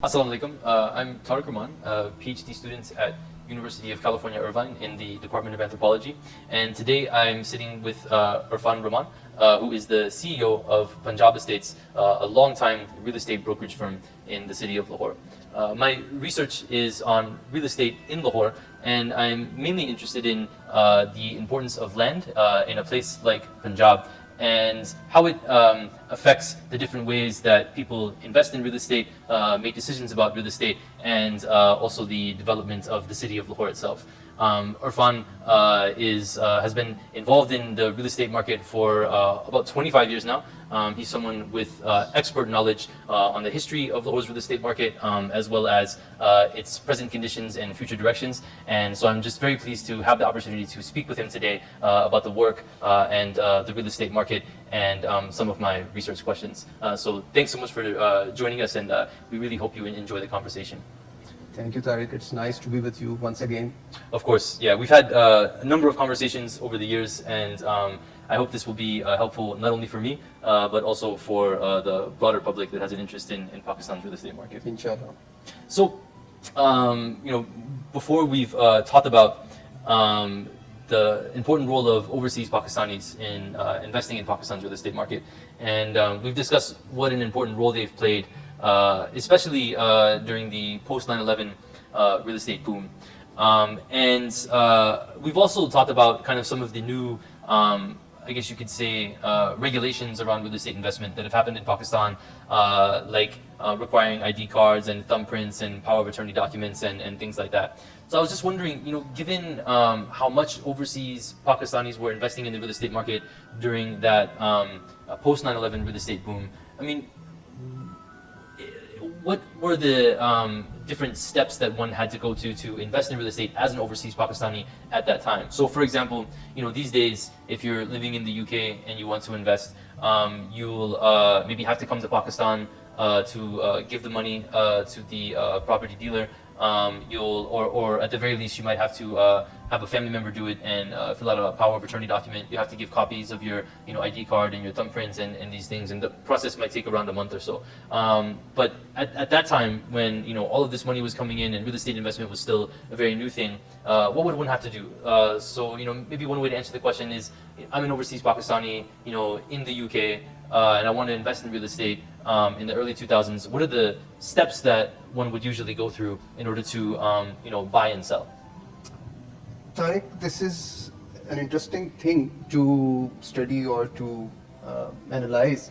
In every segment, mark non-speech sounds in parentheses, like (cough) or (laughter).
Assalamu alaikum. Uh, I'm Tariq Rahman, a PhD student at University of California, Irvine in the Department of Anthropology. And today I'm sitting with uh, Irfan Rahman, uh, who is the CEO of Punjab Estates, uh, a long-time real estate brokerage firm in the city of Lahore. Uh, my research is on real estate in Lahore, and I'm mainly interested in uh, the importance of land in a place like Punjab and how it um, affects the different ways that people invest in real estate, uh, make decisions about real estate, and uh, also the development of the city of Lahore itself. Um, Irfan uh, is, uh, has been involved in the real estate market for uh, about 25 years now. Um, he's someone with uh, expert knowledge uh, on the history of the Lahore's real estate market, um, as well as uh, its present conditions and future directions. And so I'm just very pleased to have the opportunity to speak with him today about the work and the real estate market and um, some of my research questions. so thanks so much for joining us, and we really hope you enjoy the conversation. Thank you, Tariq. It's nice to be with you once again. Of course, yeah. We've had uh, a number of conversations over the years, and um, I hope this will be uh, helpful not only for me, uh, but also for uh, the broader public that has an interest in, in Pakistan's real estate market. Inshallah. So, um, you know, before we've uh, talked about um, the important role of overseas Pakistanis in uh, investing in Pakistan's real estate market, and um, we've discussed what an important role they've played uh, especially uh, during the post 9/11 uh, real estate boom. Um, and we've also talked about kind of some of the new um, I guess you could say, uh, regulations around real estate investment that have happened in Pakistan, uh, like uh, requiring ID cards and thumbprints and power of attorney documents and, and things like that. So I was just wondering, you know, given um, how much overseas Pakistanis were investing in the real estate market during that um, post 9/11 real estate boom, I mean, what were the um, different steps that one had to go to to invest in real estate as an overseas Pakistani at that time? So, for example, you know these days, if you're living in the UK and you want to invest, um, you'll uh, maybe have to come to Pakistan uh, to uh, give the money uh, to the uh, property dealer um, you'll, or, or at the very least, you might have to uh, have a family member do it and uh, fill out a power of attorney document. You have to give copies of your, you know, ID card and your thumbprints and, and these things, and the process might take around a month or so. Um, but at, at that time, when you know all of this money was coming in and real estate investment was still a very new thing, uh, what would one have to do? Uh, so you know, maybe one way to answer the question is, I'm an overseas Pakistani, you know, in the UK, uh, and I want to invest in real estate um, in the early 2000s, what are the steps that one would usually go through in order to um, you know, buy and sell? Tariq, this is an interesting thing to study or to uh, analyze.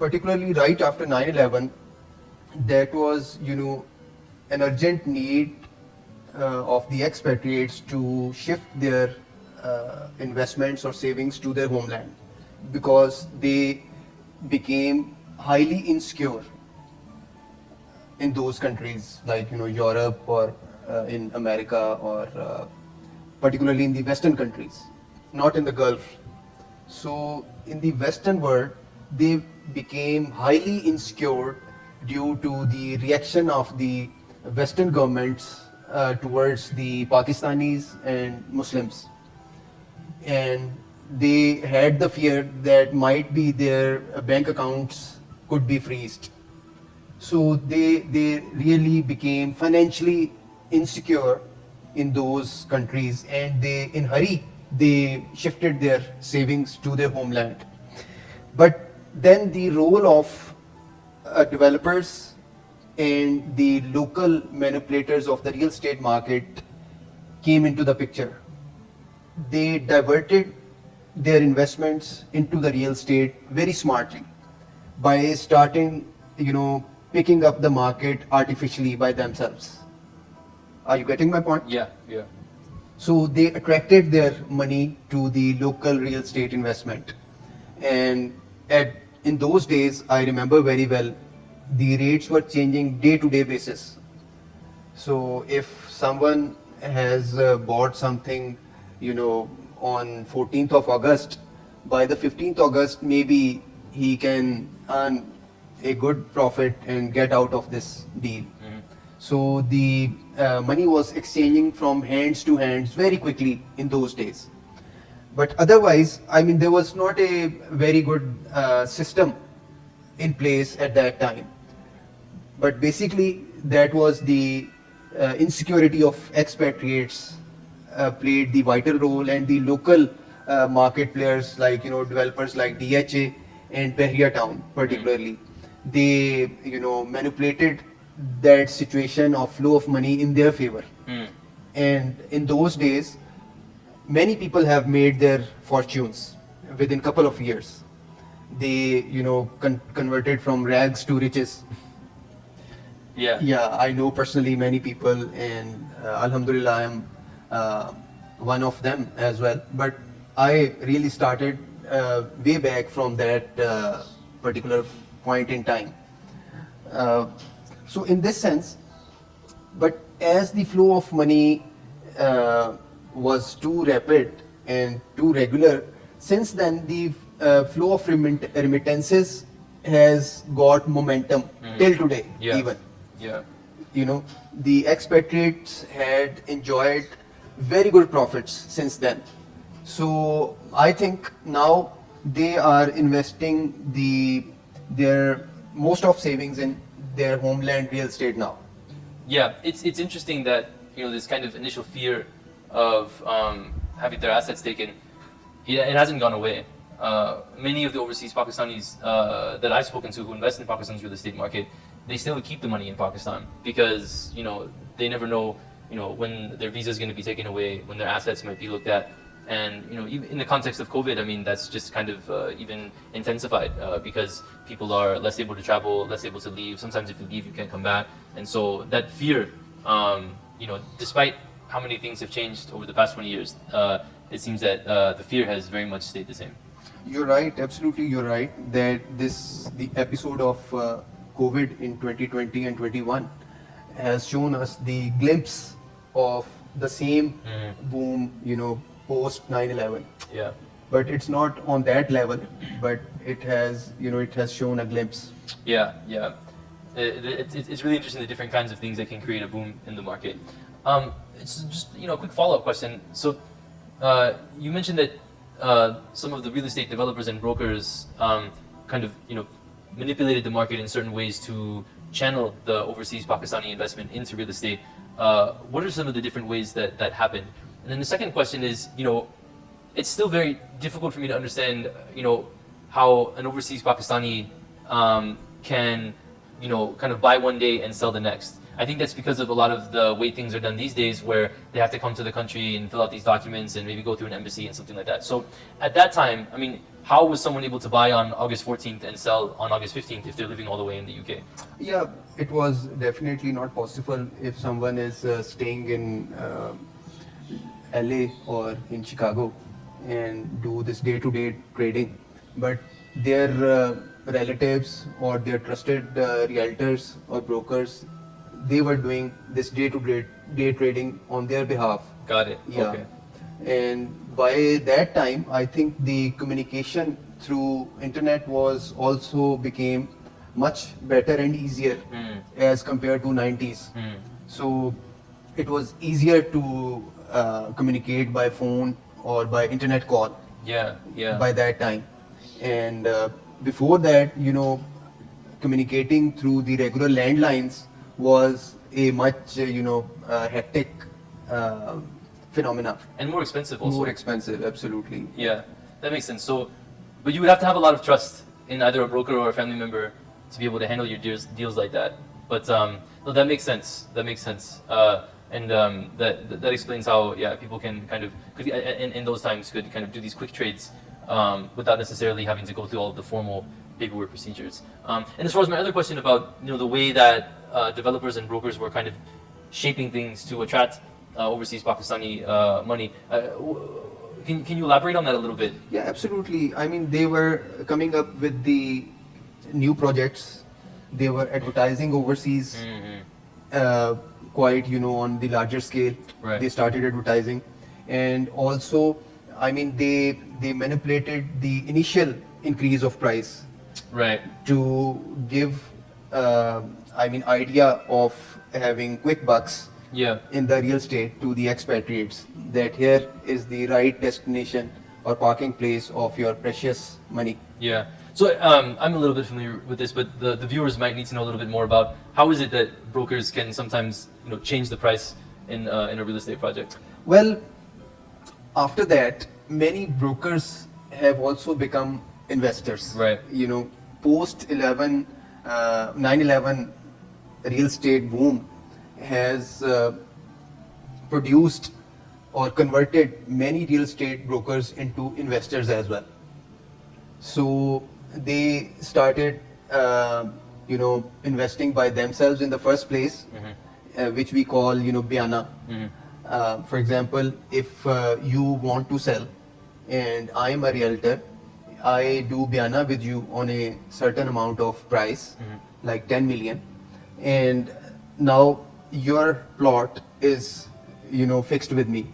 Particularly right after 9-11, that was, you know, an urgent need uh, of the expatriates to shift their uh, investments or savings to their homeland because they became highly insecure in those countries like you know Europe or in America or uh, particularly in the western countries not in the Gulf so in the western world they became highly insecure due to the reaction of the western governments uh, towards the Pakistanis and Muslims and they had the fear that might be their bank accounts could be freezed. So they, they really became financially insecure in those countries and they, in hurry, they shifted their savings to their homeland. But then the role of uh, developers and the local manipulators of the real estate market came into the picture. They diverted their investments into the real estate very smartly by starting, you know, picking up the market artificially by themselves. Are you getting my point? Yeah, yeah. So they attracted their money to the local real estate investment. And at in those days, I remember very well, the rates were changing day to day basis. So if someone has uh, bought something, you know, on 14th of August, by the 15th August, maybe he can earn a good profit and get out of this deal. Mm. So the uh, money was exchanging from hands to hands very quickly in those days. But otherwise, I mean, there was not a very good uh, system in place at that time. but basically that was the uh, insecurity of expatriates uh, played the vital role and the local uh, market players like you know developers like DHA and Bahria town particularly they you know manipulated that situation of flow of money in their favor. Mm. and in those days many people have made their fortunes within a couple of years. They you know con- converted from rags to riches. Yeah. yeah i know personally many people and uh, alhamdulillah i am uh, one of them as well. But i really started uh, way back from that uh, particular point in time. Uh, so in this sense but as the flow of money uh, was too rapid and too regular, since then the uh, flow of remit- remittances has got momentum Mm. till today Yeah. even. Yeah. You know, the expatriates had enjoyed very good profits since then. So I think now they are investing the their most of savings in their homeland real estate now. Yeah, it's it's interesting that you know this kind of initial fear of um, having their assets taken, it, it hasn't gone away. Uh, many of the overseas Pakistanis uh, that I've spoken to who invest in Pakistan's real estate market, they still keep the money in Pakistan because you know they never know you know when their visa is going to be taken away, when their assets might be looked at, and you know even in the context of COVID, I mean that's just kind of uh, even intensified uh, because people are less able to travel, less able to leave. Sometimes if you leave, you can't come back, and so that fear, um, you know, despite how many things have changed over the past 20 years, uh, it seems that uh, the fear has very much stayed the same. You're right, absolutely you're right that this the episode of uh, COVID in 2020 and 21 has shown us the glimpse of the same Mhm. boom, you know, post 9/11. Yeah. But it's not on that level, but it has, you know, it has shown a glimpse. Yeah, yeah. It, it, it's- it's really interesting the different kinds of things that can create a boom in the market. Um, it's just you know a quick follow up question. So uh, you mentioned that uh, some of the real estate developers and brokers um, kind of you know manipulated the market in certain ways to channel the overseas Pakistani investment into real estate. Uh, what are some of the different ways that that happened? And then the second question is you know it's still very difficult for me to understand, you know, how an overseas Pakistani um, can, you know, kind of buy one day and sell the next. I think that's because of a lot of the way things are done these days, where they have to come to the country and fill out these documents and maybe go through an embassy and something like that. So at that time, I mean, how was someone able to buy on August 14th and sell on August 15th if they're living all the way in the UK? Yeah, it was definitely not possible if someone is uh, staying in uh, LA or in Chicago and do this day-to-day trading, but their uh, relatives or their trusted uh, realtors or brokers, they were doing this day-to-day day trading on their behalf. Got it. Yeah. Okay. And by that time, I think the communication through internet was also became much better and easier Mm. as compared to 90s. Mm. So it was easier to uh, communicate by phone or by internet call Yeah. Yeah. by that time. And uh, before that, you know, communicating through the regular landlines was a much, uh, you know, uh, hectic uh, phenomena. and more expensive also. More expensive, absolutely. Yeah, that makes sense. So, but you would have to have a lot of trust in either a broker or a family member to be able to handle your deals, deals like that. But um, no, that makes sense. That makes sense. Uh, and um, that, that that explains how yeah people can kind of could, in, in those times could kind of do these quick trades um, without necessarily having to go through all of the formal paperwork procedures. Um, and as far as my other question about you know the way that uh, developers and brokers were kind of shaping things to attract uh, overseas Pakistani uh, money. Uh, can, can you elaborate on that a little bit? Yeah, absolutely. I mean, they were coming up with the new projects. They were advertising overseas, Mm-hmm. uh, quite you know on the larger scale. Right. They started advertising, and also, I mean, they they manipulated the initial increase of price Right. to give, uh, I mean, idea of having quick bucks Yeah. in the real estate to the expatriates that here is the right destination or parking place of your precious money. Yeah. So um, I'm a little bit familiar with this, but the, the viewers might need to know a little bit more about how is it that brokers can sometimes you know change the price in uh, in a real estate project. Well, after that, many brokers have also become investors. Right. You know, post 11, uh, 9/11 real estate boom has uh, produced or converted many real estate brokers into investors as well. So they started, uh, you know, investing by themselves in the first place, uh, which we call, you know, Biana. Uh, for example, if uh, you want to sell and I am a realtor, I do Biana with you on a certain amount of price, like 10 million, and now your plot is, you know, fixed with me.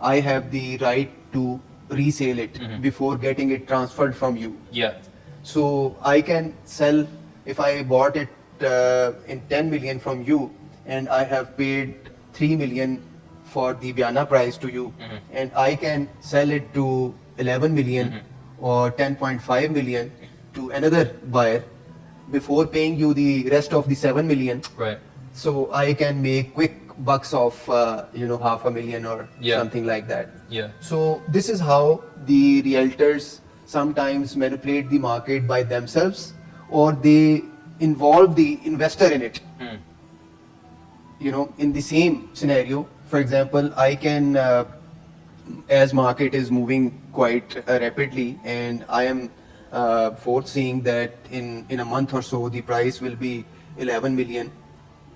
I have the right to resale it before getting it transferred from you. Yeah. So I can sell if I bought it uh, in 10 million from you and I have paid 3 million for the Biana price to you and I can sell it to 11 million or 10.5 million to another buyer before paying you the rest of the 7 million Right. so I can make quick bucks of uh, you know half a million or Yeah. something like that Yeah. so this is how the realtors sometimes manipulate the market by themselves or they involve the investor in it. Hmm. You know, in the same scenario, for example, I can, uh, as market is moving quite uh, rapidly and I am uh, foreseeing that in, in a month or so the price will be 11 million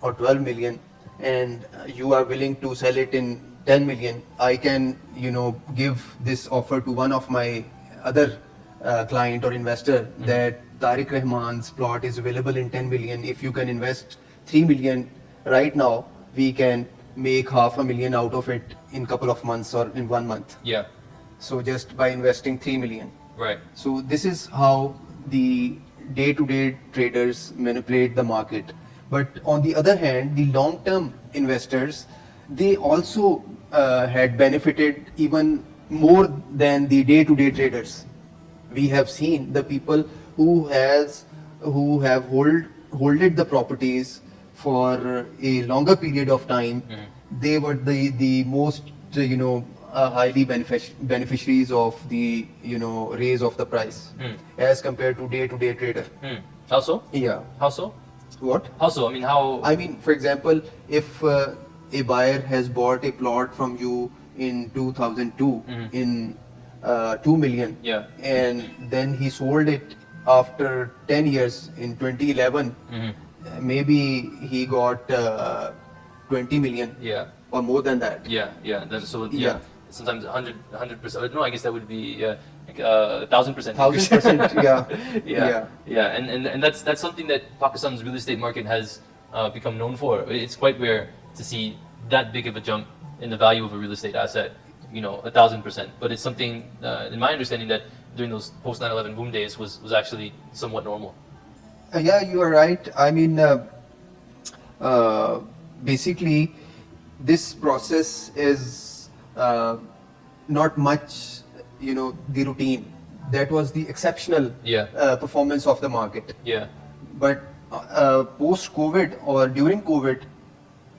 or 12 million and uh, you are willing to sell it in 10 million, I can, you know, give this offer to one of my other uh, client or investor that Tariq Rahman's plot is available in 10 million. If you can invest 3 million right now, we can make half a million out of it in couple of months or in one month. Yeah. So just by investing 3 million. Right. So this is how the day-to-day traders manipulate the market. But on the other hand, the long-term investors, they also uh, had benefited even more than the day-to-day traders. We have seen the people who has who have hold holded the properties for a longer period of time. They were the the most you know uh, highly benefic- beneficiaries of the you know raise of the price Hmm. as compared to day-to-day trader. Hmm. How so? Yeah. How so? What? How so? I mean, how? I mean, for example, if uh, a buyer has bought a plot from you in 2002 Mhm. in uh, 2 million Yeah. and then he sold it after 10 years in 2011 Mhm. uh, maybe he got uh, 20 million Yeah. or more than that Yeah. Yeah. That, so yeah. Yeah. Sometimes 100 100 percent. No, I guess that would be uh, a thousand percent. Thousand percent, (laughs) yeah. yeah. Yeah. Yeah. And, and and that's that's something that Pakistan's real estate market has uh, become known for. It's quite rare to see that big of a jump in the value of a real estate asset. You know, a thousand percent. But it's something, uh, in my understanding, that during those post 9/11 boom days was was actually somewhat normal. Uh, yeah, you are right. I mean, uh, uh, basically, this process is uh, not much, you know, the routine. That was the exceptional Yeah. uh, performance of the market. Yeah. But uh, post COVID or during COVID,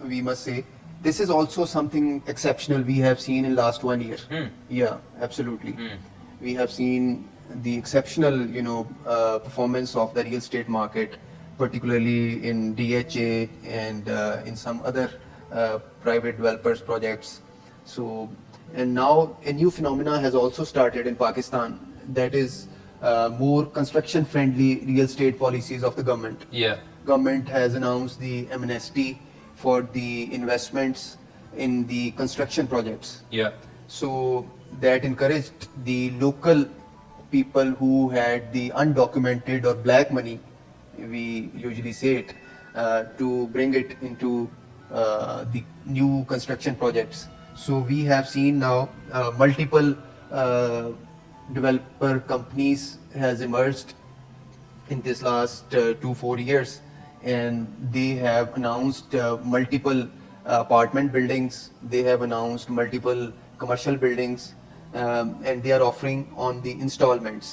we must say, this is also something exceptional we have seen in last one year. Hmm. Yeah, absolutely. Hmm. We have seen the exceptional, you know, uh, performance of the real estate market, particularly in DHA and uh, in some other uh, private developers projects. So, and now a new phenomena has also started in Pakistan that is uh, more construction friendly real estate policies of the government Yeah. government has announced the amnesty for the investments in the construction projects. Yeah. So that encouraged the local people who had the undocumented or black money, we usually say it, uh, to bring it into uh, the new construction projects. So we have seen now uh, multiple uh, developer companies has emerged in this last uh, two four years and they have announced uh, multiple uh, apartment buildings. They have announced multiple commercial buildings um, and they are offering on the installments